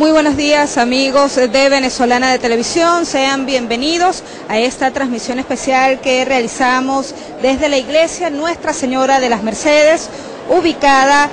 Muy buenos días amigos de Venezolana de Televisión, sean bienvenidos a esta transmisión especial que realizamos desde la iglesia Nuestra Señora de las Mercedes, ubicada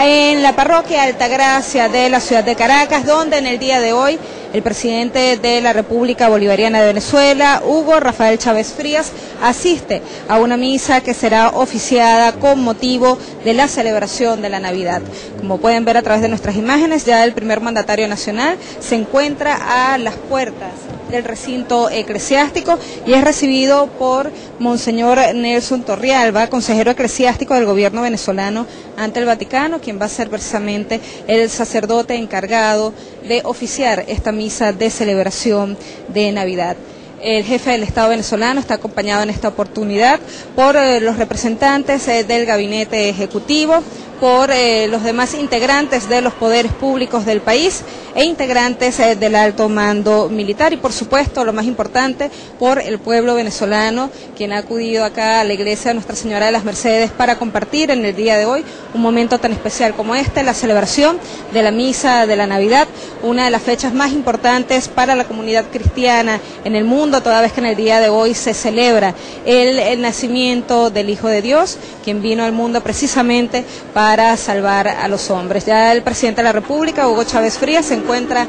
en la parroquia Altagracia de la ciudad de Caracas, donde en el día de hoy el presidente de la República Bolivariana de Venezuela, Hugo Rafael Chávez Frías, asiste a una misa que será oficiada con motivo de la celebración de la Navidad. Como pueden ver a través de nuestras imágenes, ya el primer mandatario nacional se encuentra a las puertas del recinto eclesiástico y es recibido por Monseñor Nelson Torrialba, consejero eclesiástico del gobierno venezolano ante el Vaticano, quien va a ser precisamente el sacerdote encargado de oficiar esta misa de celebración de Navidad. El jefe del Estado venezolano está acompañado en esta oportunidad por eh, los representantes eh, del gabinete ejecutivo, por eh, los demás integrantes de los poderes públicos del país e integrantes eh, del alto mando militar y por supuesto lo más importante por el pueblo venezolano quien ha acudido acá a la iglesia de Nuestra Señora de las Mercedes para compartir en el día de hoy un momento tan especial como este, la celebración de la misa de la Navidad, una de las fechas más importantes para la comunidad cristiana en el mundo, toda vez que en el día de hoy se celebra el, el nacimiento del Hijo de Dios, quien vino al mundo precisamente para para salvar a los hombres. Ya el presidente de la República, Hugo Chávez Frías, se encuentra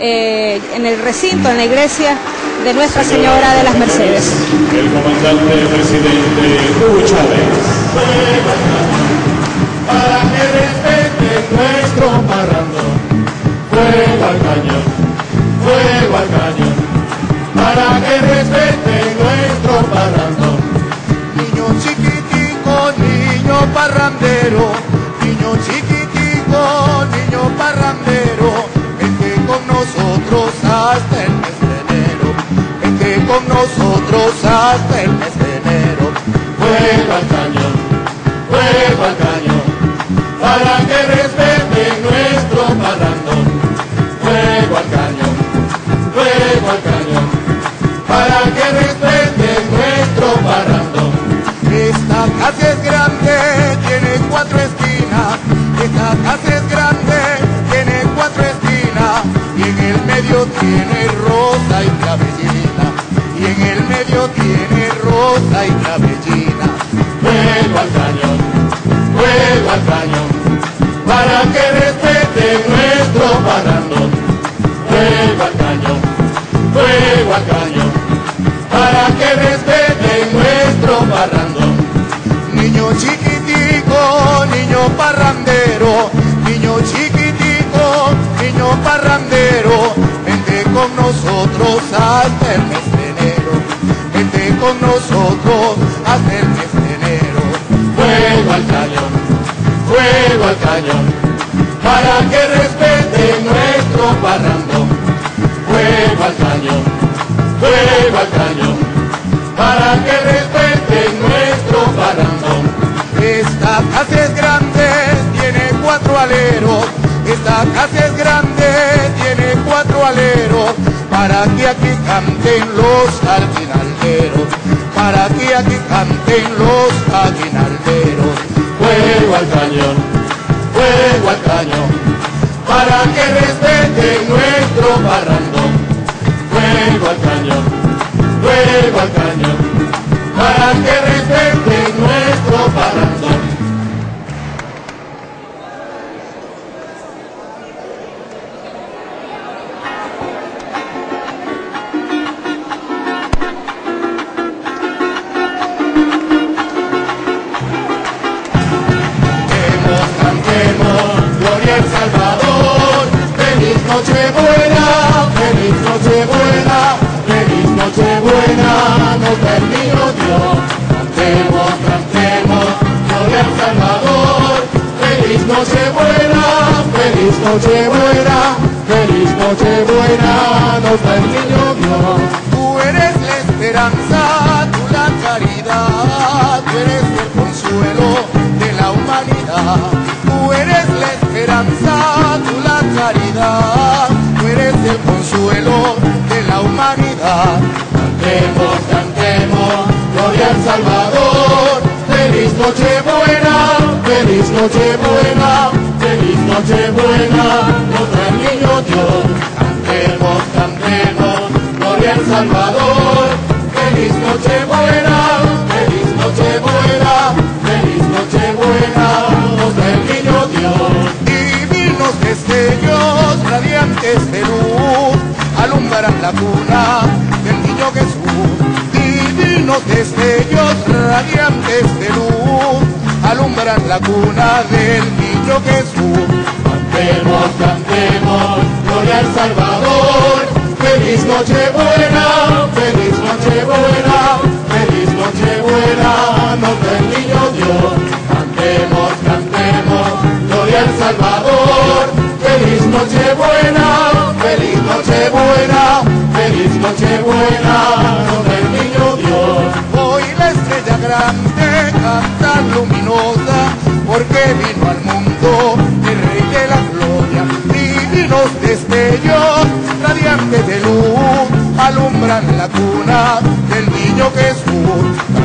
eh, en el recinto, en la iglesia de Nuestra Señora de las Mercedes. El comandante presidente Hugo Chávez. Para que respete nuestro parrando, fuego al cañón, fuego al cañón, para que respete nuestro parrando. Niño chiquitico, niño parrandero, chiquitico, niño parrandero, vente con nosotros hasta el mes de enero, vente con nosotros hasta el mes de enero. Fuego al cañón, fuego al cañón, para que respete nuestro parrandón. Fuego al cañón, fuego al cañón, para que respete nuestro parrandón. Esta casa es grande, tiene cuatro esta casa es grande, tiene cuatro esquinas y en el medio tiene rosa y clavellina. Casa es grande, tiene cuatro aleros. Para que aquí canten los aguinalderos. Para que aquí canten los aguinalderos. Fuego al cañón, fuego al cañón, para que respete nuestro parrandón. Fuego al cañón, fuego al cañón, para que respete nuestro parrandón. Feliz Nochebuena, feliz Nochebuena, nos da el niño Dios. Tú eres la esperanza, tú la caridad, tú eres el consuelo de la humanidad. Tú eres la esperanza, tú la caridad, tú eres el consuelo de la humanidad. Cantemos, cantemos, gloria al Salvador. Feliz Nochebuena, feliz Nochebuena, feliz Nochebuena, nos Salvador. Feliz Nochebuena, feliz Nochebuena, feliz Nochebuena, nos trae el niño Dios. Divinos destellos, radiantes de luz, alumbran la cuna del niño Jesús. Divinos destellos, radiantes de luz, alumbran la cuna del niño Jesús. Cantemos, cantemos, gloria al Salvador. Feliz Nochebuena, feliz alumbran la cuna del niño Jesús.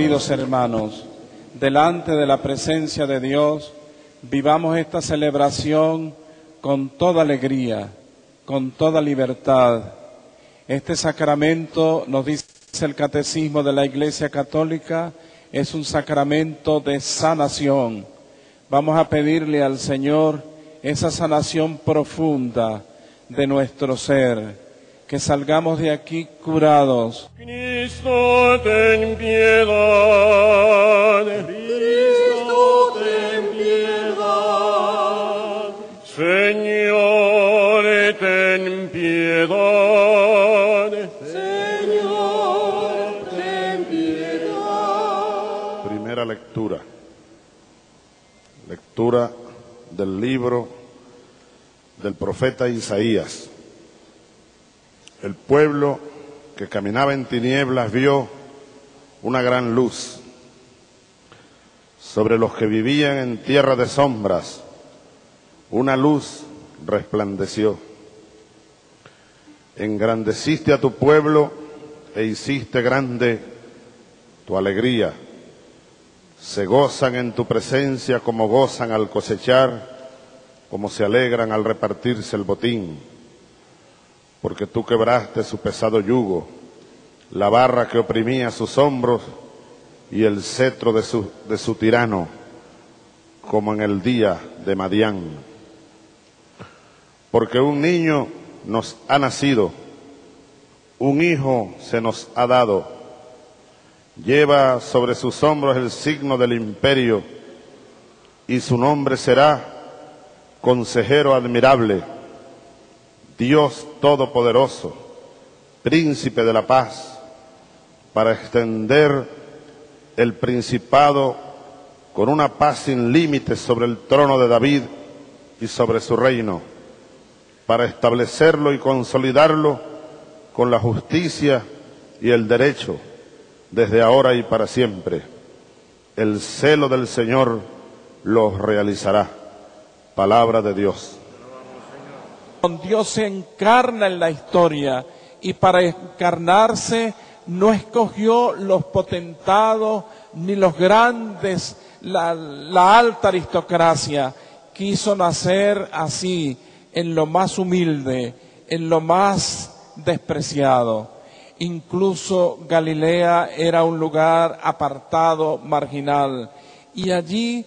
Queridos hermanos, delante de la presencia de Dios, vivamos esta celebración con toda alegría, con toda libertad. Este sacramento, nos dice el Catecismo de la Iglesia Católica, es un sacramento de sanación. Vamos a pedirle al Señor esa sanación profunda de nuestro ser, que salgamos de aquí curados, Cristo, ten piedad. Cristo, ten piedad. Señor, ten piedad. Señor, ten piedad. Primera lectura. Lectura del libro del profeta Isaías. El pueblo que caminaba en tinieblas vio una gran luz. Sobre los que vivían en tierra de sombras, una luz resplandeció. Engrandeciste a tu pueblo e hiciste grande tu alegría. Se gozan en tu presencia como gozan al cosechar, como se alegran al repartirse el botín. Porque tú quebraste su pesado yugo, la barra que oprimía sus hombros y el cetro de su, tirano, como en el día de Madián. Porque un niño nos ha nacido, un hijo se nos ha dado, lleva sobre sus hombros el signo del imperio y su nombre será consejero admirable, Dios todopoderoso, príncipe de la paz, para extender el principado con una paz sin límites sobre el trono de David y sobre su reino, para establecerlo y consolidarlo con la justicia y el derecho, desde ahora y para siempre. El celo del Señor los realizará. Palabra de Dios. Dios se encarna en la historia y para encarnarse no escogió los potentados ni los grandes, la, la alta aristocracia. Quiso nacer así, en lo más humilde, en lo más despreciado. Incluso Galilea era un lugar apartado, marginal. Y allí,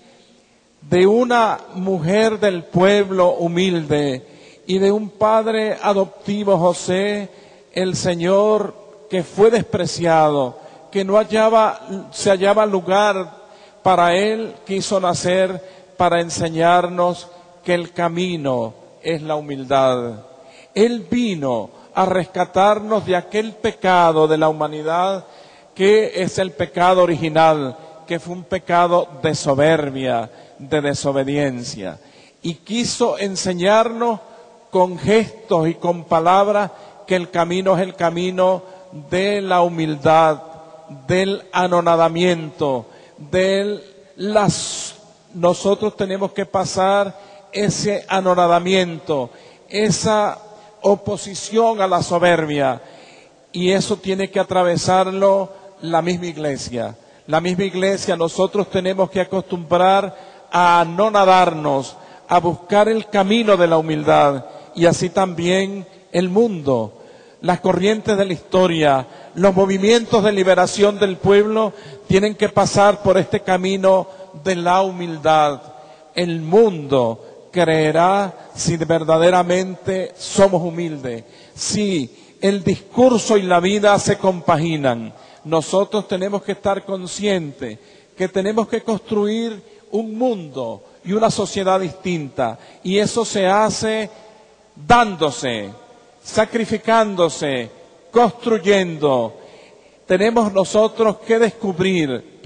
de una mujer del pueblo humilde y de un padre adoptivo José, el Señor que fue despreciado, que no se hallaba lugar para él, quiso nacer para enseñarnos que el camino es la humildad. Él vino a rescatarnos de aquel pecado de la humanidad que es el pecado original, que fue un pecado de soberbia, de desobediencia. Y quiso enseñarnos con gestos y con palabras que el camino es el camino de la humildad, del anonadamiento, de las... Nosotros tenemos que pasar ese anonadamiento, esa oposición a la soberbia, y eso tiene que atravesarlo la misma iglesia. La misma iglesia, nosotros tenemos que acostumbrar a anonadarnos, a buscar el camino de la humildad, y así también el mundo, las corrientes de la historia, los movimientos de liberación del pueblo tienen que pasar por este camino de la humildad. El mundo creerá si verdaderamente somos humildes, si el discurso y la vida se compaginan. Nosotros tenemos que estar conscientes que tenemos que construir un mundo y una sociedad distinta. Y eso se hace dándose, sacrificándose, construyendo. Tenemos nosotros que descubrir,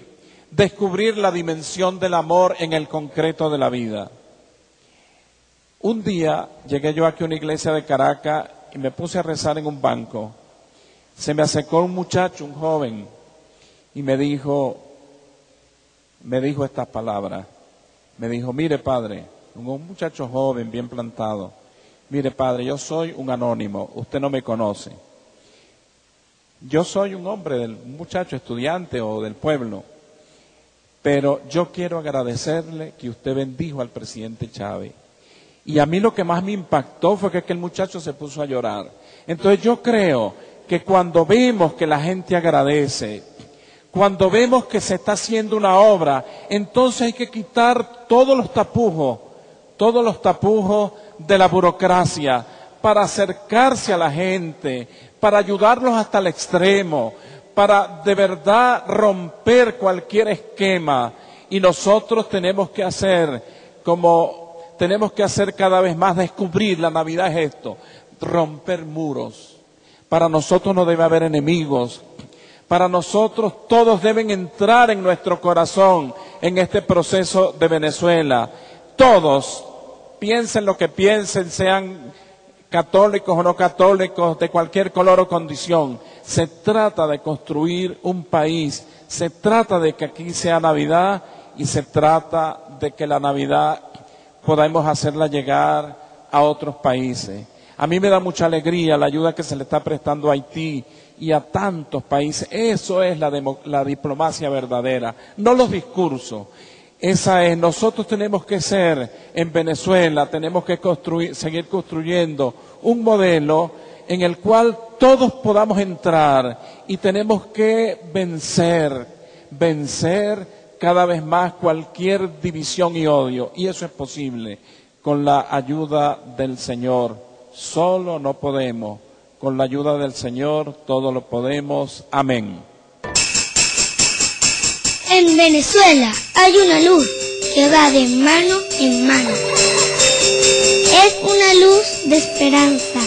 descubrir la dimensión del amor en el concreto de la vida. Un día llegué yo aquí a una iglesia de Caracas y me puse a rezar en un banco. Se me acercó un muchacho, un joven, y me dijo, me dijo estas palabras. Me dijo, mire padre, un muchacho joven, bien plantado. Mire, padre, yo soy un anónimo, usted no me conoce. Yo soy un hombre, del muchacho estudiante o del pueblo, pero yo quiero agradecerle que usted bendijo al presidente Chávez. Y a mí lo que más me impactó fue que aquel muchacho se puso a llorar. Entonces yo creo que cuando vemos que la gente agradece, cuando vemos que se está haciendo una obra, entonces hay que quitar todos los tapujos, todos los tapujos de la burocracia para acercarse a la gente, para ayudarlos hasta el extremo, para de verdad romper cualquier esquema. Y nosotros tenemos que hacer como tenemos que hacer cada vez más, descubrir, la Navidad es esto, romper muros. Para nosotros no debe haber enemigos. Para nosotros todos deben entrar en nuestro corazón en este proceso de Venezuela. Todos, piensen lo que piensen, sean católicos o no católicos, de cualquier color o condición. Se trata de construir un país, se trata de que aquí sea Navidad y se trata de que la Navidad podamos hacerla llegar a otros países. A mí me da mucha alegría la ayuda que se le está prestando a Haití y a tantos países. Eso es la, la diplomacia verdadera, no los discursos. Esa es, nosotros tenemos que ser en Venezuela, tenemos que construir, seguir construyendo un modelo en el cual todos podamos entrar y tenemos que vencer, vencer cada vez más cualquier división y odio. Y eso es posible con la ayuda del Señor. Solo no podemos. Con la ayuda del Señor todo lo podemos. Amén. En Venezuela hay una luz que va de mano en mano. Es una luz de esperanza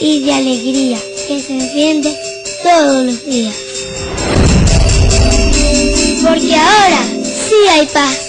y de alegría que se enciende todos los días. Porque ahora sí hay paz.